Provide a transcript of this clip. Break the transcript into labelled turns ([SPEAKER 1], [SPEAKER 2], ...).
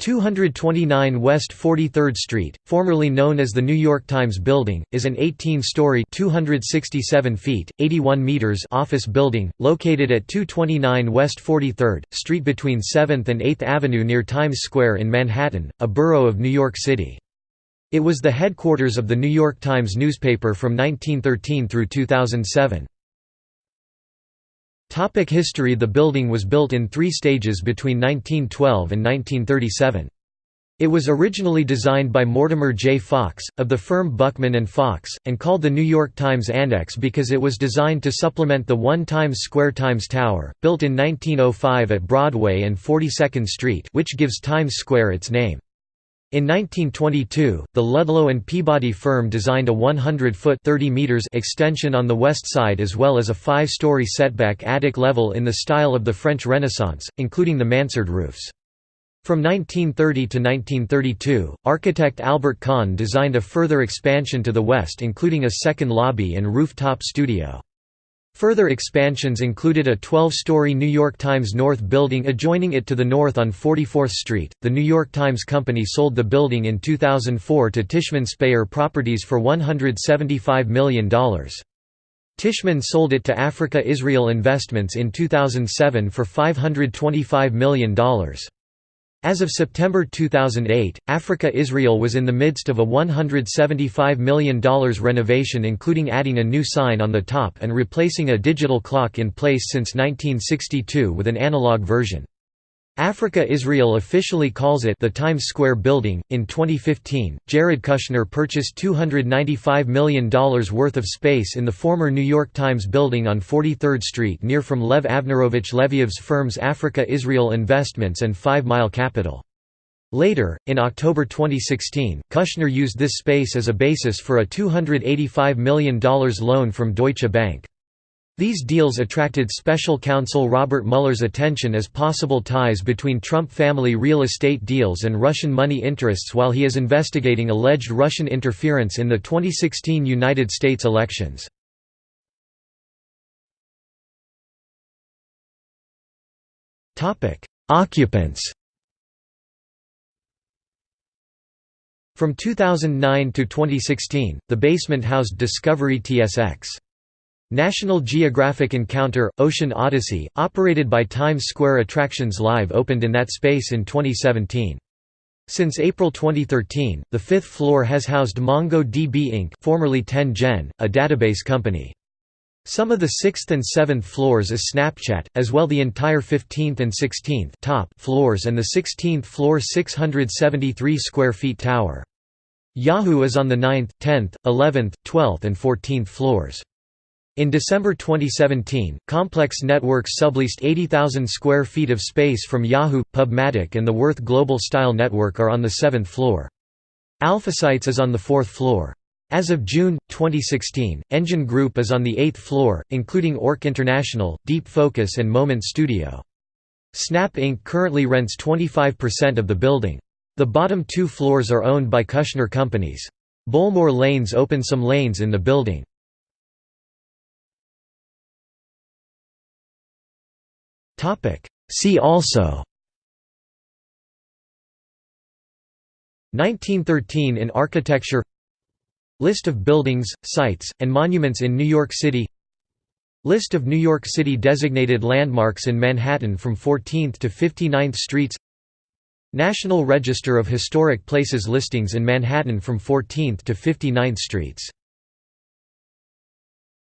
[SPEAKER 1] 229 West 43rd Street, formerly known as the New York Times Building, is an 18-story (267 feet, 81 meters) office building located at 229 West 43rd Street between 7th and 8th Avenue near Times Square in Manhattan, a borough of New York City. It was the headquarters of the New York Times newspaper from 1913 through 2007. Topic history The building was built in three stages between 1912 and 1937. It was originally designed by Mortimer J. Fox, of the firm Buchman and Fox, and called the New York Times Annex because it was designed to supplement the one Times Square Times Tower, built in 1905 at Broadway and 42nd Street which gives Times Square its name. In 1922, the Ludlow and Peabody firm designed a 100-foot (30 meters) extension on the west side as well as a five-story setback attic level in the style of the French Renaissance, including the mansard roofs. From 1930 to 1932, architect Albert Kahn designed a further expansion to the west including a second lobby and rooftop studio. Further expansions included a 12-story New York Times North building adjoining it to the north on 44th Street. The New York Times Company sold the building in 2004 to Tishman Speyer Properties for $175 million. Tishman sold it to Africa Israel Investments in 2007 for $525 million. As of September 2008, Africa Israel was in the midst of a $175 million renovation including adding a new sign on the top and replacing a digital clock in place since 1962 with an analog version. Africa Israel officially calls it the Times Square Building. In 2015, Jared Kushner purchased $295 million worth of space in the former New York Times building on 43rd Street near from Lev Avnerovich Leviev's firms Africa Israel Investments and Five Mile Capital. Later, in October 2016, Kushner used this space as a basis for a $285 million loan from Deutsche Bank. These deals attracted special counsel Robert Mueller's attention as possible ties between Trump family real estate deals and Russian money interests while he is investigating alleged Russian interference in the 2016 United States elections. Occupants From 2009 to 2016, the basement housed Discovery TSX. National Geographic Encounter – Ocean Odyssey, operated by Times Square Attractions Live opened in that space in 2017. Since April 2013, the fifth floor has housed MongoDB Inc. formerly 10gen, a database company. Some of the 6th and 7th floors is Snapchat, as well the entire 15th and 16th top floors and the 16th floor 673 square feet tower. Yahoo is on the 9th, 10th, 11th, 12th and 14th floors. In December 2017, Complex Networks subleased 80,000 square feet of space from Yahoo, Pubmatic and the Worth Global Style Network are on the seventh floor. AlphaSights is on the fourth floor. As of June, 2016, Engine Group is on the eighth floor, including ORC International, Deep Focus and Moment Studio. Snap Inc. currently rents 25% of the building. The bottom two floors are owned by Kushner Companies. Bowlmore Lanes open some lanes in the building. See also. 1913 in architecture. List of buildings, sites, and monuments in New York City. List of New York City designated landmarks in Manhattan from 14th to 59th Streets. National Register of Historic Places listings in Manhattan from 14th to 59th Streets